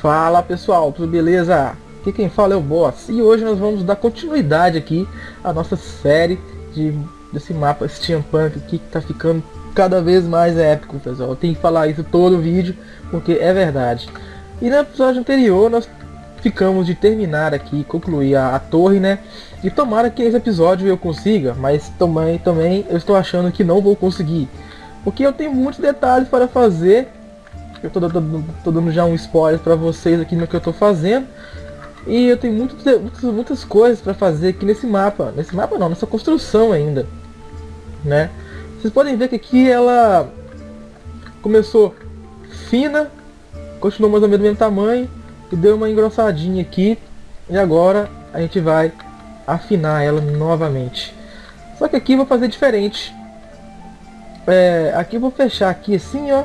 Fala pessoal, tudo beleza? Aqui quem fala é o Boss e hoje nós vamos dar continuidade aqui à nossa série de, desse mapa Steampunk aqui que tá ficando cada vez mais épico pessoal. Eu tenho que falar isso todo vídeo porque é verdade. E no episódio anterior nós ficamos de terminar aqui, concluir a, a torre né? E tomara que nesse episódio eu consiga, mas também, também eu estou achando que não vou conseguir. Porque eu tenho muitos detalhes para fazer eu tô, tô, tô dando já um spoiler para vocês aqui no que eu tô fazendo. E eu tenho muito, muitas, muitas coisas para fazer aqui nesse mapa. Nesse mapa não, nessa construção ainda. Né? Vocês podem ver que aqui ela começou fina, continuou mais ou menos do mesmo tamanho e deu uma engrossadinha aqui. E agora a gente vai afinar ela novamente. Só que aqui eu vou fazer diferente. É, aqui eu vou fechar aqui assim, ó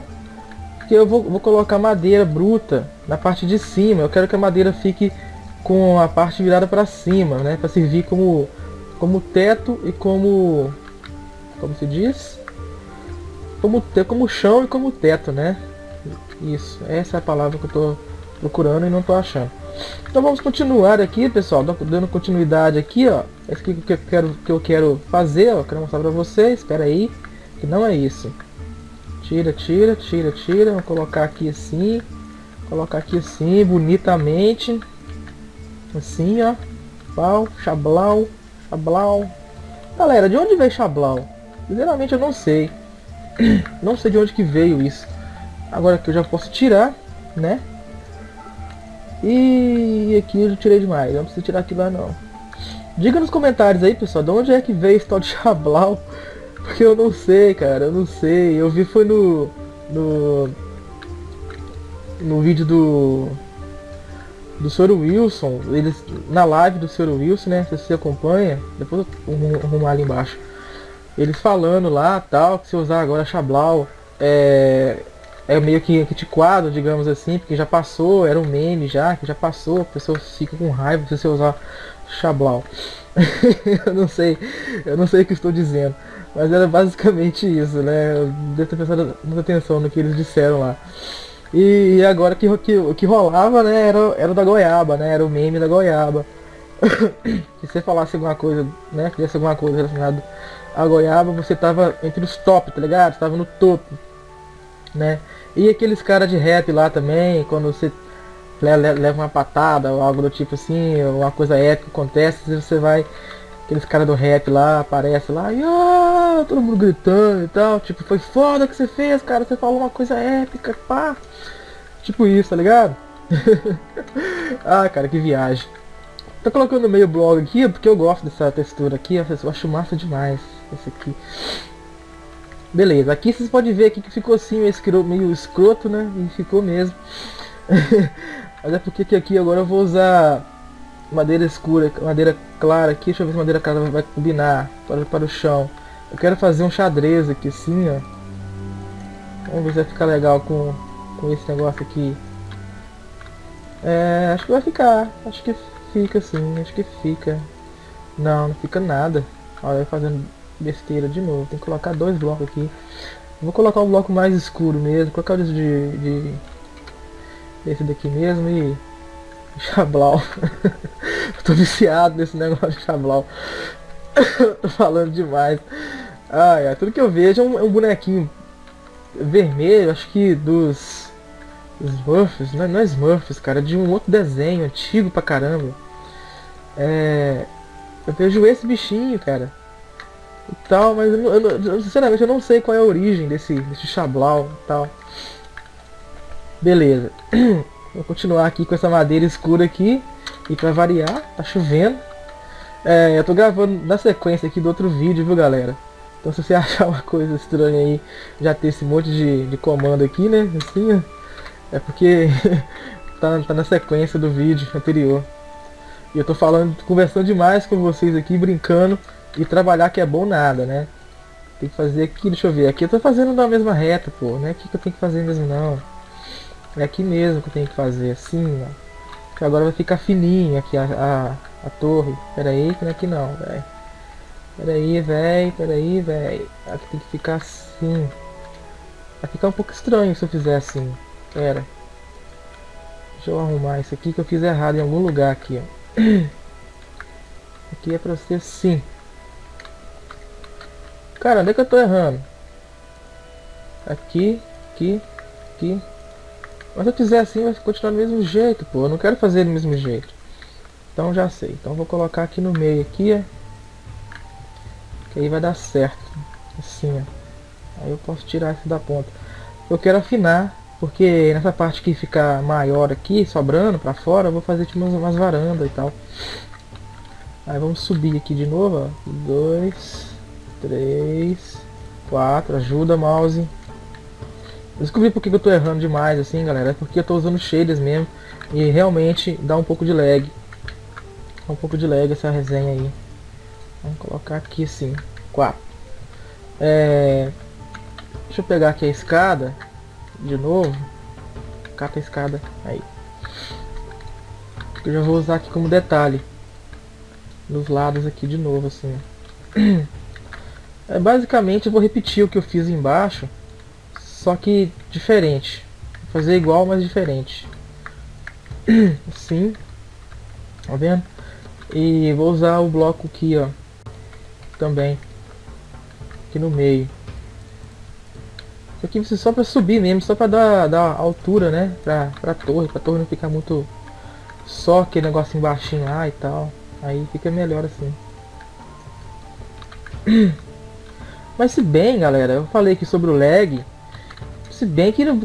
porque eu vou, vou colocar madeira bruta na parte de cima. Eu quero que a madeira fique com a parte virada para cima, né? Para servir como, como teto e como... Como se diz? Como, como chão e como teto, né? Isso, essa é a palavra que eu estou procurando e não estou achando. Então vamos continuar aqui, pessoal, dando continuidade aqui, ó. Esse aqui que eu quero, que eu quero fazer, ó, quero mostrar para vocês. Espera aí, que não é isso. Tira, tira, tira, tira. Vou colocar aqui assim. Colocar aqui assim, bonitamente. Assim, ó. Pau, chablau, chablau. Galera, de onde veio chablau? Sinceramente eu não sei. Não sei de onde que veio isso. Agora que eu já posso tirar, né? E aqui eu já tirei demais. Não preciso tirar aqui lá não. Diga nos comentários aí, pessoal, de onde é que veio esse tal de chablau. Porque eu não sei, cara, eu não sei. Eu vi foi no. No. No vídeo do. Do Sr. Wilson, eles. Na live do Sr. Wilson, né? Se você acompanha, depois eu vou arrumar ali embaixo. Eles falando lá tal, que se usar agora Chablau é. É meio que antiquado, digamos assim, porque já passou, era um meme já, que já passou, a pessoa fica com raiva se você usar Chablau. eu não sei, eu não sei o que estou dizendo. Mas era basicamente isso, né? Eu devo ter prestado muita atenção no que eles disseram lá. E agora que, que, o que rolava, né, era, era da goiaba, né? Era o meme da goiaba. Se você falasse alguma coisa, né? Fizesse alguma coisa relacionada à goiaba, você tava entre os top, tá ligado? Você tava no topo. Né? E aqueles caras de rap lá também, quando você leva uma patada ou algo do tipo assim, ou uma coisa épica acontece, você vai aqueles caras do rap lá, aparece lá, e todo mundo gritando e tal, tipo, foi foda que você fez, cara, você falou uma coisa épica, pá. Tipo isso, tá ligado? ah, cara, que viagem. Tô colocando meio blog aqui porque eu gosto dessa textura aqui, eu acho massa demais esse aqui. Beleza, aqui vocês podem ver aqui que ficou assim meio escroto, né? E ficou mesmo. Mas é porque aqui agora eu vou usar madeira escura, madeira clara aqui, deixa eu ver se madeira clara vai combinar para, para o chão. Eu quero fazer um xadrez aqui assim, ó. Vamos ver se vai ficar legal com, com esse negócio aqui. É, acho que vai ficar, acho que fica assim, acho que fica. Não, não fica nada. Olha, fazendo besteira de novo, tem que colocar dois blocos aqui. Vou colocar um bloco mais escuro mesmo, colocar o de, de esse daqui mesmo e Chablau. tô viciado nesse negócio de Chablau. tô falando demais. Ai, ai, tudo que eu vejo é um, é um bonequinho vermelho, acho que dos Smurfs, não é, não é Smurfs, cara, é de um outro desenho antigo pra caramba. É, eu vejo esse bichinho, cara. E tal, mas eu, eu, sinceramente eu não sei qual é a origem desse, desse Chablau e tal. Beleza. Vou continuar aqui com essa madeira escura aqui. E pra variar, tá chovendo. É, eu tô gravando na sequência aqui do outro vídeo, viu galera? Então se você achar uma coisa estranha aí, já ter esse monte de, de comando aqui, né? Assim, é porque tá, tá na sequência do vídeo anterior. E eu tô falando, conversando demais com vocês aqui, brincando. E trabalhar que é bom nada, né? Tem que fazer aqui, deixa eu ver. Aqui eu tô fazendo na mesma reta, pô. Não é aqui que eu tenho que fazer mesmo, não. É aqui mesmo que eu tenho que fazer, assim, ó. Que agora vai ficar fininho aqui a, a, a torre. Pera aí, que não é aqui não, velho. Pera aí, velho, pera aí, velho. Aqui tem que ficar assim. Vai ficar um pouco estranho se eu fizer assim. Pera. Deixa eu arrumar isso aqui que eu fiz errado em algum lugar aqui, ó. Aqui é pra ser sim. Cara, onde é que eu tô errando? Aqui, aqui, aqui. Mas se eu fizer assim vai continuar do mesmo jeito, pô. Eu não quero fazer do mesmo jeito. Então já sei. Então vou colocar aqui no meio aqui, ó. Que aí vai dar certo. Assim, ó. Aí eu posso tirar isso da ponta. Eu quero afinar, porque nessa parte que fica maior aqui, sobrando pra fora, eu vou fazer tipo umas, umas varandas e tal. Aí vamos subir aqui de novo, ó. Dois, três, quatro. Ajuda, mouse. Descobri porque que eu tô errando demais assim, galera. É porque eu tô usando shaders mesmo. E realmente dá um pouco de lag. Dá um pouco de lag essa resenha aí. Vamos colocar aqui assim. 4. É... Deixa eu pegar aqui a escada. De novo. Cata a escada. Aí. Eu já vou usar aqui como detalhe. Nos lados aqui de novo assim. É, basicamente eu vou repetir o que eu fiz embaixo só que diferente. Vou fazer igual, mas diferente. Assim. Tá vendo? E vou usar o bloco aqui, ó. Também. Aqui no meio. Isso aqui vai só para subir mesmo, só para dar, dar altura, né? Pra, pra torre, pra torre não ficar muito... Só aquele negócio embaixinho lá e tal. Aí fica melhor assim. Mas se bem, galera, eu falei aqui sobre o lag, se bem que eu,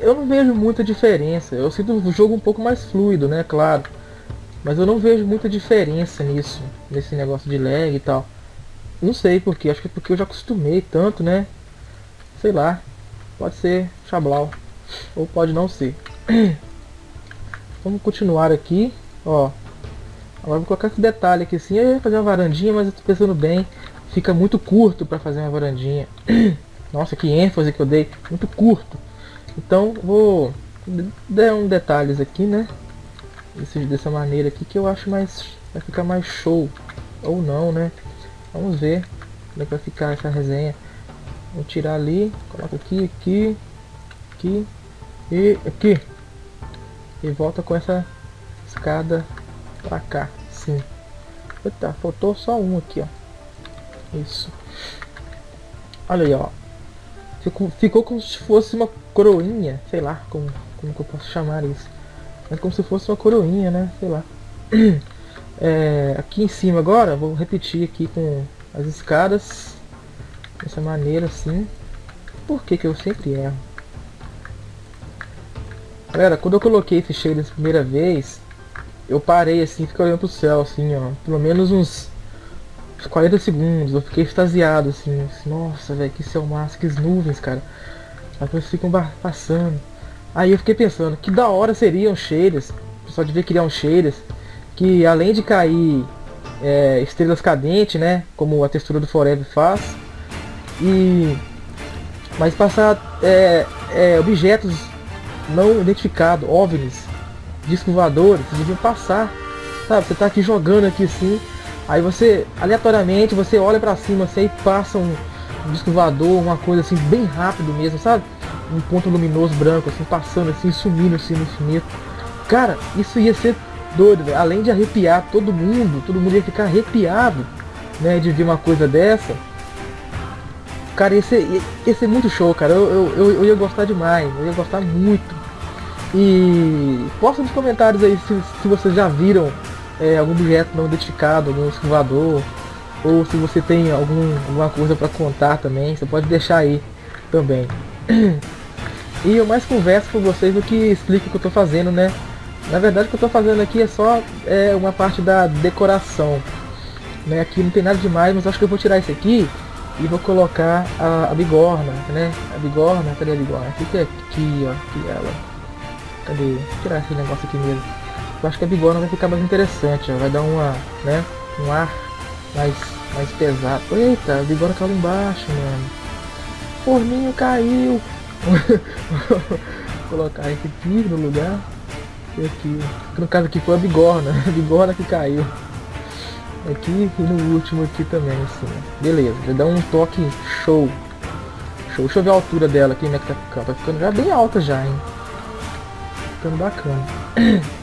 eu não vejo muita diferença. Eu sinto o jogo um pouco mais fluido, né? Claro. Mas eu não vejo muita diferença nisso. Nesse negócio de lag e tal. Não sei porquê. Acho que é porque eu já acostumei tanto, né? Sei lá. Pode ser chablau. Ou pode não ser. Vamos continuar aqui. Ó. Agora vou colocar esse detalhe aqui assim. Eu ia fazer uma varandinha, mas eu tô pensando bem. Fica muito curto para fazer uma varandinha. Nossa, que ênfase que eu dei. Muito curto. Então, vou dar um detalhes aqui, né? Dessa maneira aqui que eu acho mais... Vai ficar mais show. Ou não, né? Vamos ver como é que vai ficar essa resenha. Vou tirar ali. Coloco aqui, aqui, aqui e aqui. E volta com essa escada pra cá. Sim. Eita, faltou só um aqui, ó. Isso. Olha aí, ó. Ficou, ficou como se fosse uma coroinha, sei lá, como, como que eu posso chamar isso. É como se fosse uma coroinha, né? Sei lá. É, aqui em cima agora, vou repetir aqui com as escadas. Dessa maneira assim. Por que que eu sempre erro? Galera, quando eu coloquei esse shader a primeira vez, eu parei assim, fiquei olhando pro céu, assim, ó. Pelo menos uns 40 segundos, eu fiquei extasiado, assim, assim nossa, velho, que céu massa, que nuvens, cara. As coisas ficam passando. Aí eu fiquei pensando, que da hora seriam shaders, o pessoal devia criar um shaders, que além de cair é, estrelas cadentes, né, como a textura do Forever faz, e mas passar é, é, objetos não identificados, OVNIs, discos voadores, deviam passar, sabe, você tá aqui jogando aqui assim, Aí você, aleatoriamente, você olha pra cima assim, e passa um, um disco voador, uma coisa assim, bem rápido mesmo, sabe? Um ponto luminoso branco, assim, passando assim, sumindo assim no infinito. Cara, isso ia ser doido, véio. Além de arrepiar todo mundo, todo mundo ia ficar arrepiado, né, de ver uma coisa dessa. Cara, ia ser, ia, ser muito show, cara. Eu, eu, eu, ia gostar demais, eu ia gostar muito. E posta nos comentários aí se, se vocês já viram é, algum objeto não identificado, algum escovador, ou se você tem algum, alguma coisa para contar também, você pode deixar aí também. E eu mais converso com vocês do que explico o que eu estou fazendo, né? Na verdade o que eu estou fazendo aqui é só é, uma parte da decoração. Né? Aqui não tem nada demais, mas acho que eu vou tirar isso aqui e vou colocar a, a bigorna, né? A bigorna, cadê a bigorna? Fica aqui, ó, aqui ela. Cadê? Vou tirar esse negócio aqui mesmo. Eu acho que a bigorna vai ficar mais interessante, ó. vai dar uma, né, um ar mais, mais pesado. Eita, a bigorna caiu embaixo, mano. Forninho caiu. Vou colocar esse aqui no lugar. E aqui, no caso aqui foi a bigorna, a bigorna que caiu. Aqui e no último aqui também, assim. Beleza, vai dar um toque show. Show. Deixa eu ver a altura dela aqui, né, que tá ficando. Tá ficando já bem alta já, hein. Ficando bacana.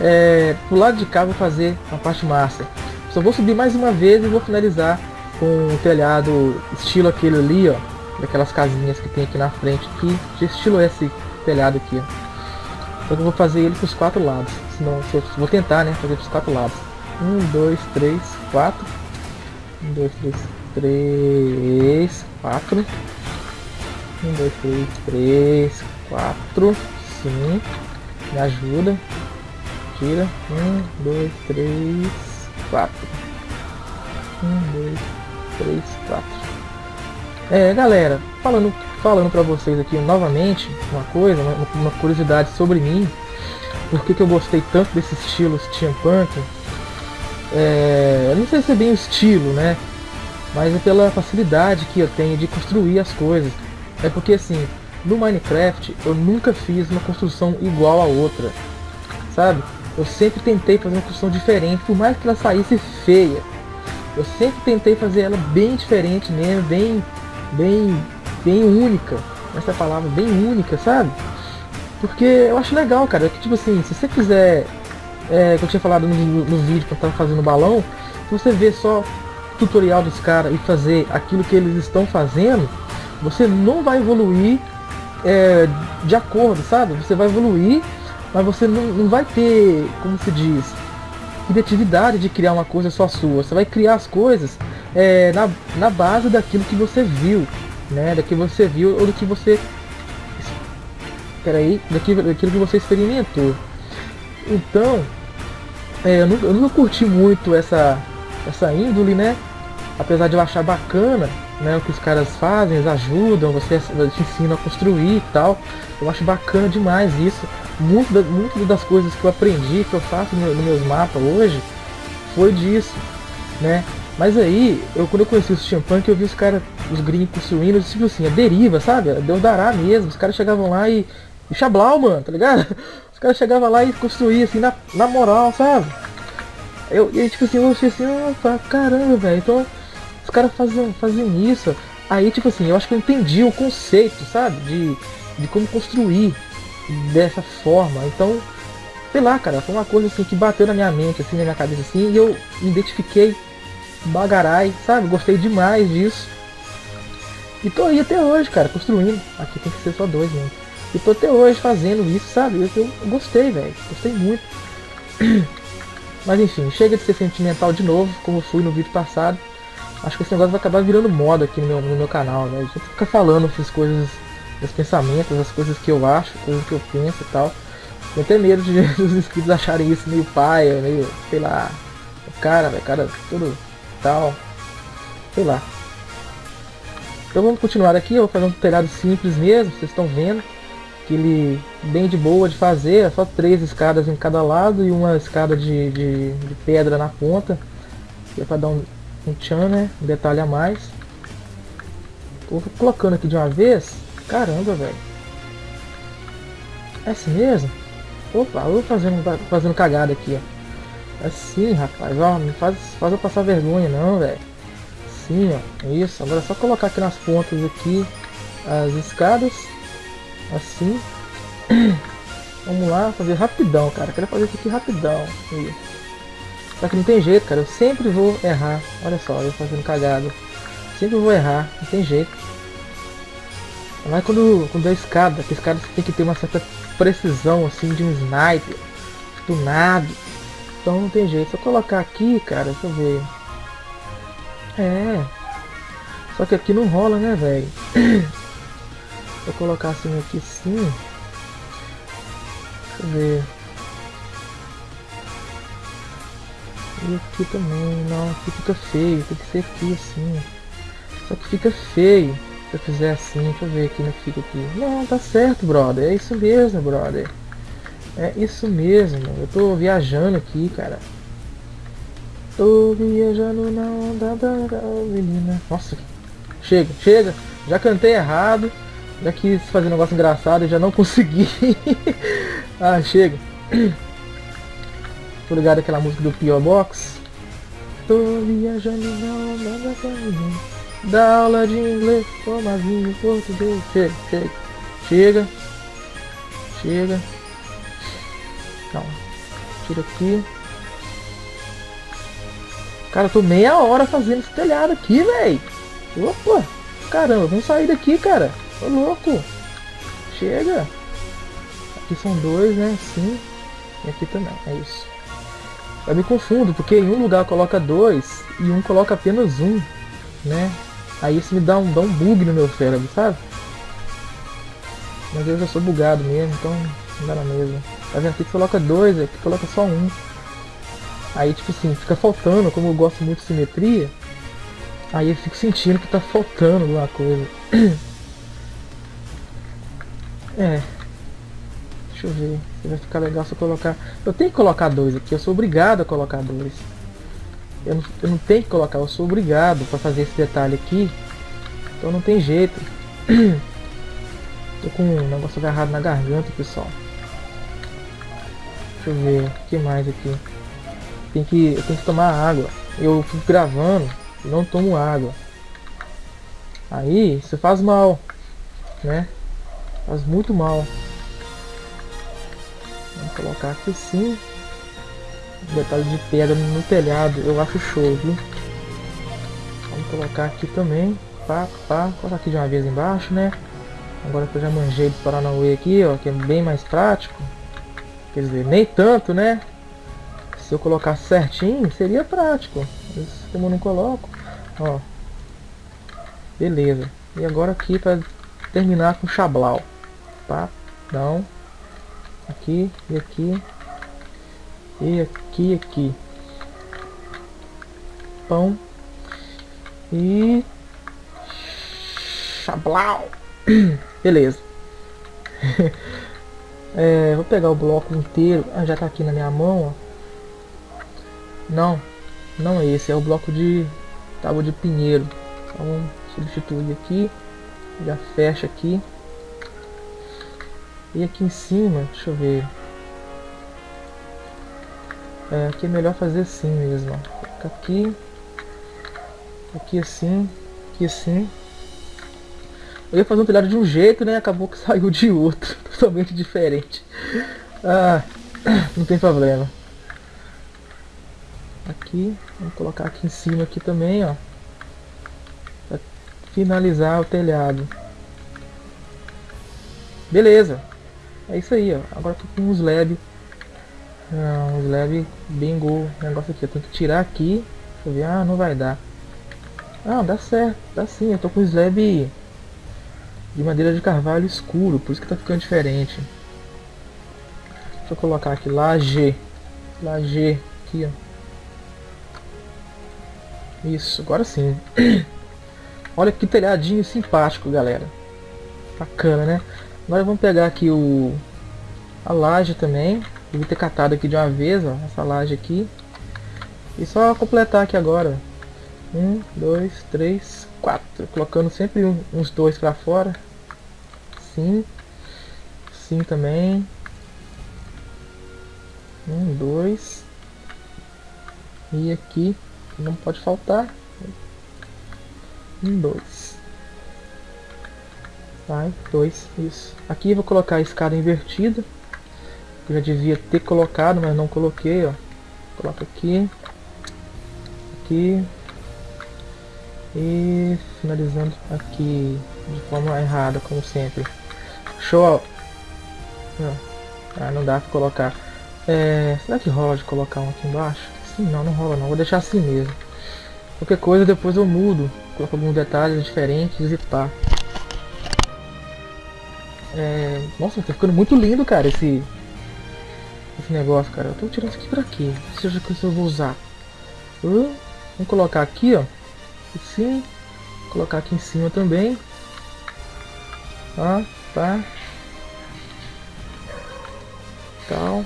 É, pro lado de cá vou fazer a parte massa. Só vou subir mais uma vez e vou finalizar com o telhado estilo aquele ali, ó. Daquelas casinhas que tem aqui na frente aqui. De estilo esse telhado aqui, ó. Só que eu vou fazer ele pros quatro lados. Senão, eu vou tentar, né? Fazer pros quatro lados. Um, dois, três, quatro. Um, dois, três, três, quatro. Um, dois, três, três, quatro. Sim. Me ajuda. Tira. Um, dois, três, quatro. Um, dois, três, quatro. É, galera, falando, falando pra vocês aqui novamente uma coisa, uma, uma curiosidade sobre mim. Por que, que eu gostei tanto desse estilo steampunk? É, não sei se é bem o estilo, né? Mas é pela facilidade que eu tenho de construir as coisas. É porque assim, no Minecraft eu nunca fiz uma construção igual a outra, sabe? Eu sempre tentei fazer uma construção diferente, por mais que ela saísse feia. Eu sempre tentei fazer ela bem diferente mesmo, bem, bem, bem única. Essa palavra, bem única, sabe? Porque eu acho legal, cara, que tipo assim, se você quiser, é, que eu tinha falado no, no vídeo que eu tava fazendo balão, se você ver só tutorial dos caras e fazer aquilo que eles estão fazendo, você não vai evoluir é, de acordo, sabe? Você vai evoluir, mas você não, não vai ter, como se diz, criatividade de criar uma coisa só sua. Você vai criar as coisas é, na, na base daquilo que você viu, né? Daquilo que você viu ou do que você. Peraí, daquilo, daquilo que você experimentou. Então, é, eu, nunca, eu nunca curti muito essa, essa índole, né? Apesar de eu achar bacana né, o que os caras fazem, eles ajudam, você te ensinam a construir e tal. Eu acho bacana demais isso. Muito, da, muito das coisas que eu aprendi, que eu faço nos no meus mapas hoje, foi disso, né? Mas aí, eu, quando eu conheci o Steampunk, eu vi os caras, os gringos construindo, tipo assim, a deriva, sabe? Deu dará mesmo. Os caras chegavam lá e. E chablau, mano, tá ligado? Os caras chegavam lá e construíam assim, na, na moral, sabe? Eu, e tipo assim, eu achei assim, oh, caramba, velho. Então, os caras faziam, faziam isso. Aí, tipo assim, eu acho que eu entendi o conceito, sabe? De, de como construir dessa forma. Então, sei lá, cara, foi uma coisa assim que bateu na minha mente, assim, na minha cabeça, assim, e eu me identifiquei bagarai, sabe? Gostei demais disso. E tô aí até hoje, cara, construindo. Aqui tem que ser só dois, né? E tô até hoje fazendo isso, sabe? Eu, eu gostei, velho. Gostei muito. Mas enfim, chega de ser sentimental de novo, como fui no vídeo passado. Acho que esse negócio vai acabar virando moda aqui no meu, no meu canal, né? Gente fica falando essas coisas, os pensamentos, as coisas que eu acho, coisas que eu penso e tal. Tenho até medo de os inscritos acharem isso meio paia, meio, sei lá, o cara, o cara, tudo tal. Sei lá. Então vamos continuar aqui, eu vou fazer um telhado simples mesmo, vocês estão vendo. Aquele bem de boa de fazer, é só três escadas em cada lado e uma escada de, de, de pedra na ponta. É para dar um, um tchan, né? Um detalhe a mais. Vou colocando aqui de uma vez. Caramba, velho. É assim mesmo? Opa, eu vou fazendo, fazendo cagada aqui, ó. Assim, rapaz, ó, não faz, faz eu passar vergonha não, velho. Assim, ó. Isso, agora é só colocar aqui nas pontas aqui as escadas. Assim. Vamos lá, fazer rapidão, cara. Quero fazer isso aqui rapidão. Só que não tem jeito, cara. Eu sempre vou errar. Olha só, eu fazendo cagada. Sempre vou errar. Não tem jeito. Mas quando, quando é escada, que escada tem que ter uma certa precisão, assim, de um sniper. Do nada. Então não tem jeito. Se eu colocar aqui, cara, deixa eu ver. É. Só que aqui não rola, né, velho? Eu colocar assim aqui sim. Deixa eu ver. E aqui também, não, aqui fica feio, tem que ser aqui assim. Só que fica feio se eu fizer assim, deixa eu ver aqui no que fica aqui. Não, tá certo, brother, é isso mesmo, brother. É isso mesmo, eu tô viajando aqui, cara. Tô viajando na onda da menina. Nossa, chega, chega. Já cantei errado. Já quis fazer um negócio engraçado e já não consegui. ah, chega. Tô ligado aquela música do P.O. Box? Tô viajando na onda da caminho Da aula de inglês, toma vinho, português Chega, chega, chega Chega Não. Tira aqui. Cara, eu tô meia hora fazendo esse telhado aqui, velho. Opa! Caramba, vamos sair daqui, cara. Tô louco. Chega. Aqui são dois, né? Sim. E aqui também, é isso. Eu me confundo, porque em um lugar coloca dois e um coloca apenas um, né? Aí isso me dá um, dá um bug no meu cérebro, sabe? Mas eu já sou bugado mesmo, então não dá na mesma. Tá vendo? Aqui coloca dois, aqui coloca só um. Aí tipo assim, fica faltando, como eu gosto muito de simetria, aí eu fico sentindo que tá faltando alguma coisa. É, Deixa eu ver se vai ficar legal se eu colocar... Eu tenho que colocar dois aqui, eu sou obrigado a colocar dois. Eu não, eu não tenho que colocar, eu sou obrigado para fazer esse detalhe aqui. Então não tem jeito. Tô com um negócio agarrado na garganta, pessoal. Deixa eu ver, o que mais aqui? Tem que, eu tenho que tomar água. Eu fico gravando e não tomo água. Aí, isso faz mal, né? Faz muito mal. Vamos colocar aqui sim. Detalhe de pedra no telhado, eu acho show, viu? Vamos colocar aqui também. Pá, pá. Colocar aqui de uma vez embaixo, né? Agora que eu já manjei do Paranauê aqui, ó, que é bem mais prático. Quer dizer, nem tanto, né? Se eu colocar certinho, seria prático. Mas como eu não coloco, ó. Beleza. E agora aqui para terminar com chablau. Pá, não aqui e aqui e aqui e aqui pão e chablau beleza é, vou pegar o bloco inteiro ah, já tá aqui na minha mão ó. não não é esse é o bloco de tábua de pinheiro então vamos substituir aqui já fecha aqui e aqui em cima, deixa eu ver. É, aqui é melhor fazer assim mesmo. Fica aqui. Aqui assim. Aqui assim. Eu ia fazer um telhado de um jeito, né? Acabou que saiu de outro. Totalmente diferente. Ah, não tem problema. Aqui. Vamos colocar aqui em cima aqui também, ó. Pra finalizar o telhado. Beleza. É isso aí, ó. Agora tô com um slab. Ah, um slab bingo. Negócio aqui. Eu tenho que tirar aqui. Deixa eu ver. Ah, não vai dar. Ah, dá certo. Dá sim. Eu tô com um slab de madeira de carvalho escuro. Por isso que tá ficando diferente. Deixa eu colocar aqui. Laje. Laje. Aqui, ó. Isso, agora sim. Olha que telhadinho simpático, galera. Bacana, né? Agora vamos pegar aqui o a laje também. Devia ter catado aqui de uma vez, ó, essa laje aqui. E só completar aqui agora. Um, dois, três, quatro. Colocando sempre um, uns dois para fora. Sim. Sim também. Um, dois. E aqui não pode faltar. Um, dois. Vai, dois, isso. Aqui vou colocar a escada invertida. Eu já devia ter colocado, mas não coloquei, ó. Coloca aqui. Aqui. E finalizando aqui de forma errada, como sempre. Show! Ah, não dá pra colocar. É, será que rola de colocar um aqui embaixo? Sim, não, não rola não. Vou deixar assim mesmo. Qualquer coisa depois eu mudo. Coloco alguns detalhes diferentes e pá. É... Nossa, tá ficando muito lindo, cara, esse... Esse negócio, cara. Eu tô tirando isso aqui pra quê? Seja que eu vou usar. Uh, vamos colocar aqui, ó. Sim. Colocar aqui em cima também. Ó, tá. Tal.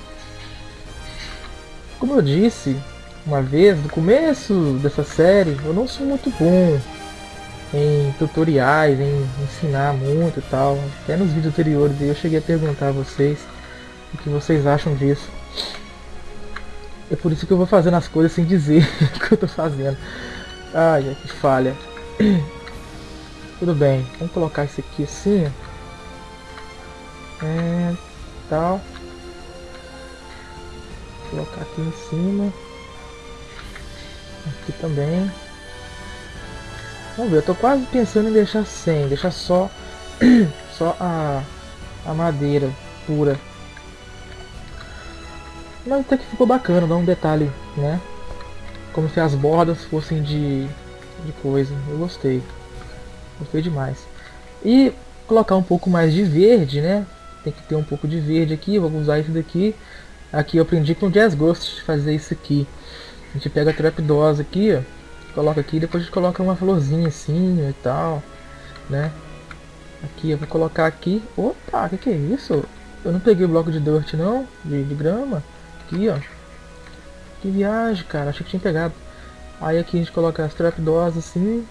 Como eu disse uma vez, no começo dessa série, eu não sou muito bom em tutoriais, em ensinar muito e tal. Até nos vídeos anteriores eu cheguei a perguntar a vocês o que vocês acham disso. É por isso que eu vou fazendo as coisas sem dizer o que eu tô fazendo. Ai, que falha. Tudo bem, vamos colocar isso aqui assim. É, tal. Vou colocar aqui em cima. Aqui também. Vamos ver, eu tô quase pensando em deixar sem, deixar só, só a, a madeira pura. Mas até que ficou bacana, dá um detalhe, né? Como se as bordas fossem de, de coisa. Eu gostei. Gostei demais. E colocar um pouco mais de verde, né? Tem que ter um pouco de verde aqui. Vou usar isso daqui. Aqui eu aprendi com o Jazz Ghost fazer isso aqui. A gente pega a trapdosa aqui, ó. Coloca aqui, depois a gente coloca uma florzinha assim e tal, né? Aqui eu vou colocar aqui. Opa, que, que é isso? Eu não peguei o bloco de dirt não, de, de grama. Aqui, ó. Que viagem, cara. Achei que tinha pegado. Aí aqui a gente coloca as trapdoors assim.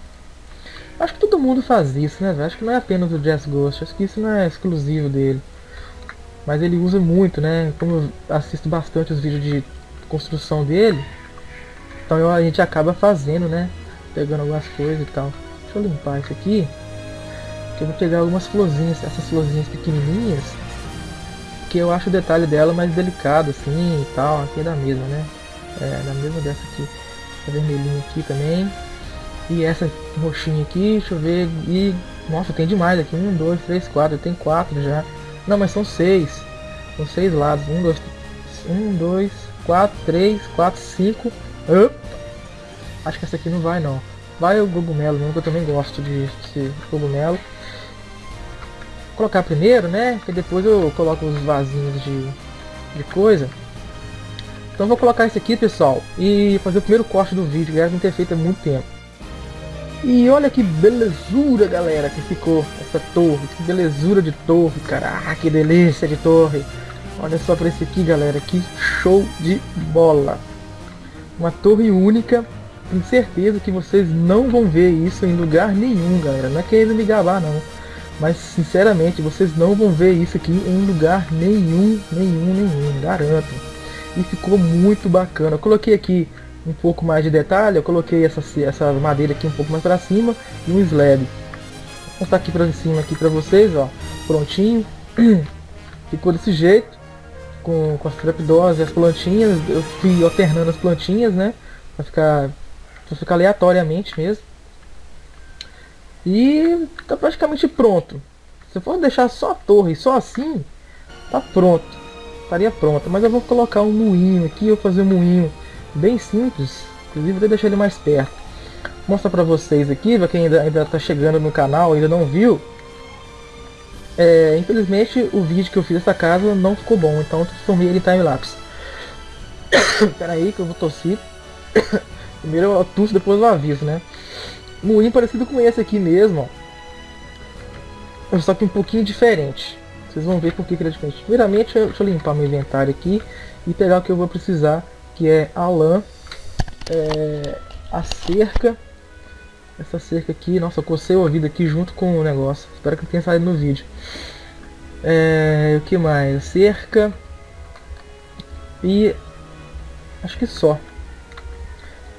Acho que todo mundo faz isso, né? Acho que não é apenas o Jazz Ghost. Acho que isso não é exclusivo dele. Mas ele usa muito, né? Como eu assisto bastante os vídeos de construção dele. Então eu, a gente acaba fazendo, né? Pegando algumas coisas e tal. Deixa eu limpar isso aqui. Que eu vou pegar algumas florzinhas, essas florzinhas pequenininhas que eu acho o detalhe dela mais delicado assim e tal, aqui é da mesma, né? É, da mesma dessa aqui. A vermelhinha aqui também. E essa roxinha aqui, deixa eu ver. E. Nossa, tem demais aqui. Um, dois, três, quatro. Tem quatro já. Não, mas são seis. São seis lados. Um, dois, um, dois, quatro, três, quatro, cinco. Opa. Acho que essa aqui não vai não. Vai o cogumelo eu também gosto de, de cogumelo colocar primeiro, né? Que depois eu coloco os vasinhos de, de coisa. Então vou colocar esse aqui, pessoal, e fazer o primeiro corte do vídeo, que já não ter feito há muito tempo. E olha que belezura, galera, que ficou essa torre. Que belezura de torre, cara. Ah, que delícia de torre. Olha só para esse aqui, galera. Que show de bola. Uma torre única. Tenho certeza que vocês não vão ver isso em lugar nenhum, galera. Não é querendo me gabar, não. Mas sinceramente, vocês não vão ver isso aqui em lugar nenhum, nenhum, nenhum, garanto. E ficou muito bacana. Eu coloquei aqui um pouco mais de detalhe, eu coloquei essa, essa madeira aqui um pouco mais para cima e um slab. Vou mostrar aqui para cima aqui para vocês, ó, prontinho. Ficou desse jeito, com, com as trapdoors e as plantinhas. Eu fui alternando as plantinhas, né, para ficar, ficar aleatoriamente mesmo. E tá praticamente pronto. Se for deixar só a torre, só assim, tá pronto. Estaria pronto. Mas eu vou colocar um moinho aqui, eu vou fazer um moinho bem simples. Inclusive vou deixar ele mais perto. Vou mostrar pra vocês aqui, pra quem ainda, ainda tá chegando no canal ainda não viu. É, infelizmente o vídeo que eu fiz dessa casa não ficou bom, então eu transformei ele em time-lapse. Pera aí que eu vou tossir. Primeiro eu tosse, depois eu aviso, né? moinho parecido com esse aqui mesmo, ó. Só que um pouquinho diferente. Vocês vão ver por que ele é diferente. Primeiramente, deixa eu limpar meu inventário aqui e pegar o que eu vou precisar, que é a lã, é, a cerca, essa cerca aqui. Nossa, eu cocei o ouvido aqui junto com o negócio. Espero que tenha saído no vídeo. É, o que mais? Cerca e acho que só.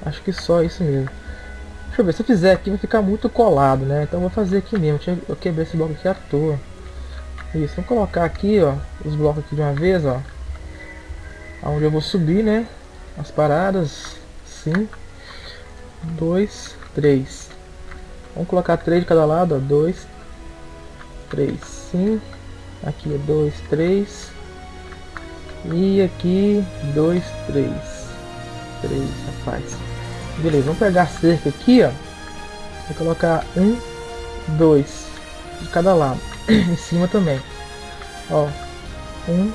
Acho que só isso mesmo. Deixa eu ver, se eu fizer aqui vai ficar muito colado, né? Então vou fazer aqui mesmo. Eu quebrei esse bloco aqui à toa. Isso, vou colocar aqui, ó, os blocos aqui de uma vez, ó. Onde eu vou subir, né? As paradas. Sim. Dois, três. Vamos colocar três de cada lado, ó. Dois, três, sim. Aqui é dois, três. E aqui, dois, três. Três, rapaz. Beleza, vamos pegar a cerca aqui, ó. Vou colocar um, dois de cada lado. Em cima também. Ó. Um,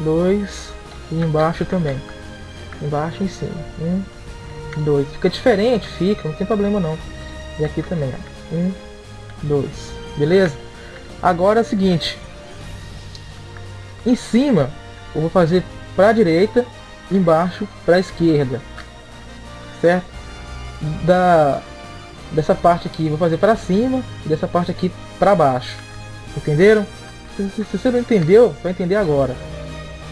dois e embaixo também. Embaixo e em cima. Um, dois. Fica diferente, fica, não tem problema não. E aqui também, ó. Um, dois. Beleza? Agora é o seguinte. Em cima, eu vou fazer para a direita, embaixo para a esquerda. Certo? da dessa parte aqui vou fazer para cima dessa parte aqui para baixo. Entenderam? Se, se, você não entendeu, vai entender agora.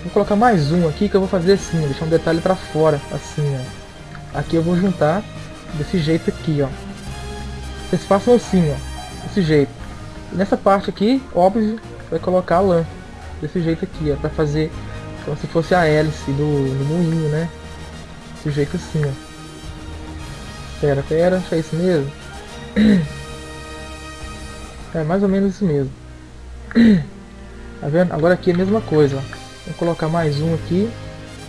Vou colocar mais um aqui que eu vou fazer assim, deixar um detalhe para fora, assim, ó. Aqui eu vou juntar desse jeito aqui, ó. Vocês façam assim, ó, desse jeito. Nessa parte aqui, óbvio, vai colocar a lã desse jeito aqui, ó, para fazer Como se fosse a hélice do, do moinho, né? Desse jeito assim, ó. Pera, pera, é isso mesmo. É mais ou menos isso mesmo. Tá vendo? Agora aqui é a mesma coisa. Ó. Vou colocar mais um aqui.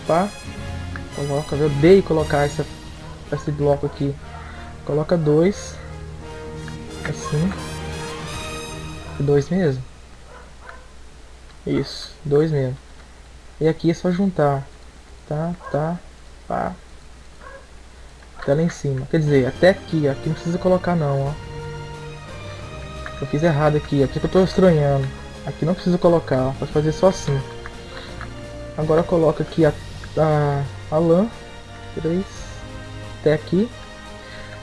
Pá. Coloca, eu odeio colocar essa, esse bloco aqui. Coloca dois. Assim. Dois mesmo. Isso, dois mesmo. E aqui é só juntar. Tá, tá, pá. Até lá em cima. Quer dizer, até aqui, aqui não precisa colocar não, ó. Eu fiz errado aqui, aqui que eu tô estranhando. Aqui não precisa colocar, pode fazer só assim. Agora coloca aqui a, a, a lã. Três. Até aqui.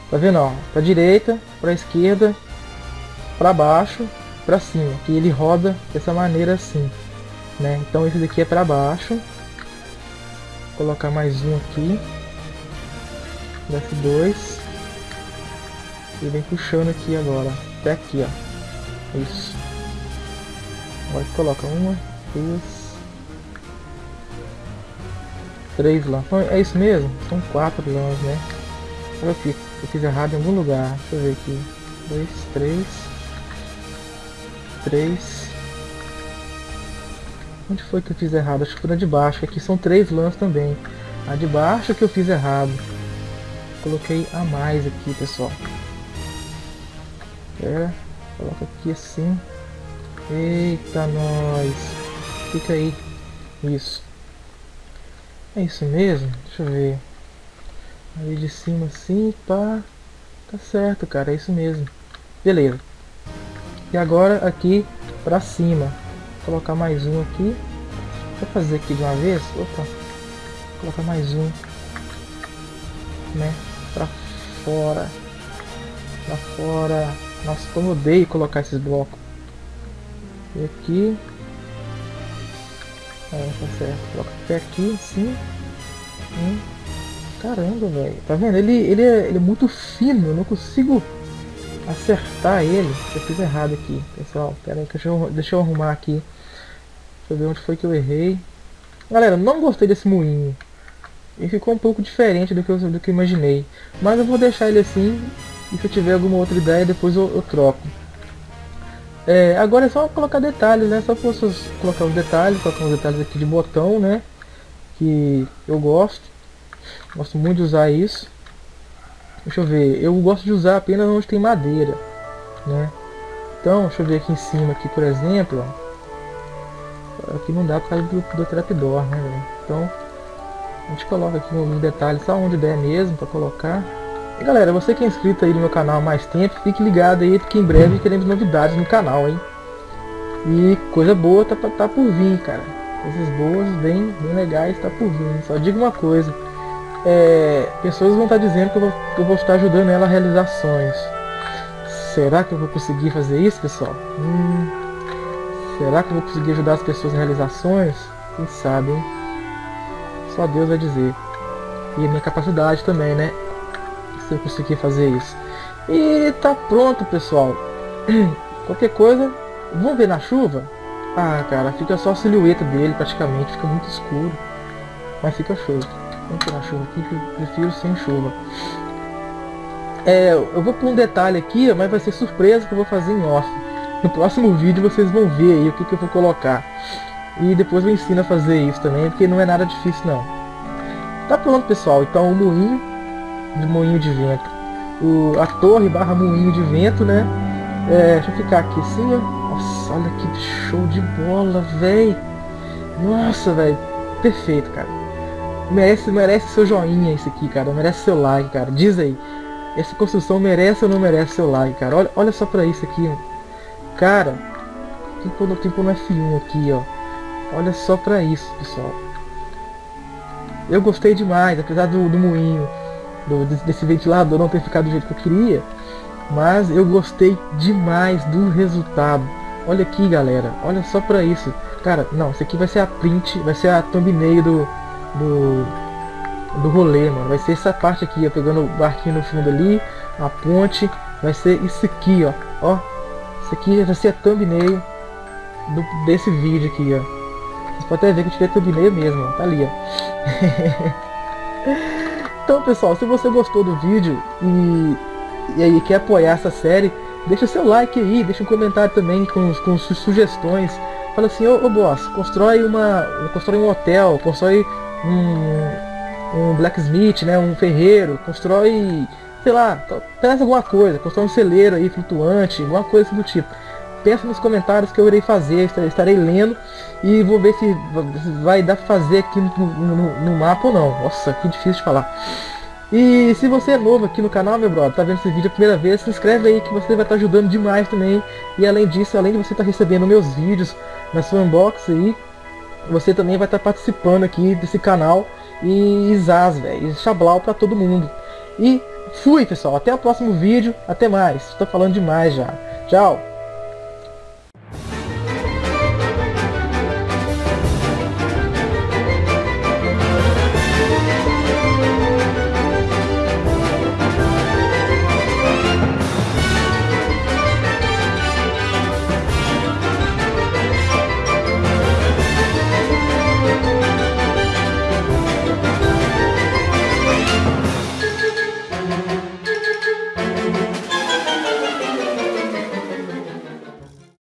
Tá vendo, ó? Pra direita, pra esquerda, pra baixo, pra cima. Que ele roda dessa maneira assim. Né? Então esse daqui é pra baixo. Vou colocar mais um aqui. Desce dois. E vem puxando aqui agora. Até aqui, ó. Isso. Agora coloca uma, duas, três lãs. É isso mesmo? São quatro lãs, né? Olha aqui, eu fiz errado em algum lugar. Deixa eu ver aqui. Dois, três. Três. Onde foi que eu fiz errado? Acho que foi na de baixo. Aqui são três lãs também. A de baixo que eu fiz errado. Coloquei a mais aqui, pessoal. É, coloca aqui assim. Eita, nós. Fica aí. Isso. É isso mesmo? Deixa eu ver. Aí de cima assim, pá. Tá certo, cara. É isso mesmo. Beleza. E agora aqui pra cima. Vou colocar mais um aqui. Vou fazer aqui de uma vez. Opa. Vou colocar mais um. Né? Pra fora. Pra fora. Nossa, como eu odeio colocar esses blocos. E aqui. É, tá certo. Coloca até aqui, assim. Hum. Caramba, velho. Tá vendo? Ele, ele, é, ele é muito fino. Eu não consigo acertar ele. Eu fiz errado aqui, pessoal. Pera aí, deixa eu, deixa eu arrumar aqui. Deixa eu ver onde foi que eu errei. Galera, não gostei desse moinho. Ele ficou um pouco diferente do que eu, do que eu imaginei. Mas eu vou deixar ele assim e se eu tiver alguma outra ideia, depois eu, eu troco. É, agora é só colocar detalhes, né? Só posso colocar os detalhes, colocar os detalhes aqui de botão, né? Que eu gosto. Gosto muito de usar isso. Deixa eu ver, eu gosto de usar apenas onde tem madeira, né? Então, deixa eu ver aqui em cima, aqui por exemplo, ó. Aqui não dá por causa do, do trapdoor, né? Então, a gente coloca aqui alguns detalhes só onde der mesmo para colocar. E galera, você que é inscrito aí no meu canal há mais tempo, fique ligado aí, porque em breve teremos novidades no canal, hein? E coisa boa tá, tá por vir, cara. Coisas boas, bem, bem legais, tá por vir. Só digo uma coisa. É, pessoas vão estar tá dizendo que eu, vou, que eu vou estar ajudando ela a realizar sonhos. Será que eu vou conseguir fazer isso, pessoal? Hum, será que eu vou conseguir ajudar as pessoas a realizar sonhos? Quem sabe, hein? Só Deus vai dizer. E a minha capacidade também, né? Se eu conseguir fazer isso. E tá pronto, pessoal. Qualquer coisa, vamos ver na chuva? Ah, cara, fica só a silhueta dele praticamente, fica muito escuro. Mas fica show. Vamos ver na chuva aqui, prefiro sem chuva. É, eu vou pôr um detalhe aqui, mas vai ser surpresa que eu vou fazer em off. No próximo vídeo vocês vão ver aí o que, que eu vou colocar. E depois eu ensino a fazer isso também, porque não é nada difícil não. Tá pronto pessoal, então o moinho de moinho de vento. O, a torre barra moinho de vento, né? É, deixa eu ficar aqui assim, ó. Nossa, olha que show de bola, velho. Nossa, velho. Perfeito, cara. Merece, merece seu joinha isso aqui, cara. Merece seu like, cara. Diz aí. Essa construção merece ou não merece seu like, cara? Olha, olha só pra isso aqui, ó. Cara, tem no, tem no F1 aqui, ó. Olha só pra isso, pessoal. Eu gostei demais, apesar do, do moinho do, desse ventilador não ter ficado do jeito que eu queria. Mas eu gostei demais do resultado. Olha aqui, galera. Olha só pra isso. Cara, não, isso aqui vai ser a print, vai ser a thumbnail do, do, do rolê, mano. Vai ser essa parte aqui, ó, pegando o barquinho no fundo ali, a ponte. Vai ser isso aqui, ó. Ó, isso aqui vai ser a thumbnail do, desse vídeo aqui, ó. Vou até ver que eu tirei a thumbnail mesmo, tá ali, ó. então, pessoal, se você gostou do vídeo e, e aí quer apoiar essa série, deixa seu like aí, deixa um comentário também com, com sugestões. Fala assim, ô, ô boss, constrói uma. constrói um hotel, constrói um, um blacksmith, né? Um ferreiro, constrói, sei lá, traz alguma coisa, constrói um celeiro aí flutuante, alguma coisa do tipo. Pensa nos comentários que eu irei fazer, estarei lendo e vou ver se vai dar pra fazer aqui no, no, no mapa ou não. Nossa, que difícil de falar. E se você é novo aqui no canal, meu brother, tá vendo esse vídeo a primeira vez, se inscreve aí que você vai estar ajudando demais também. E além disso, além de você estar recebendo meus vídeos na sua unbox aí, você também vai estar participando aqui desse canal. E Zaz, velho, e Xablau pra todo mundo. E fui, pessoal, até o próximo vídeo, até mais. Estou falando demais já. Tchau!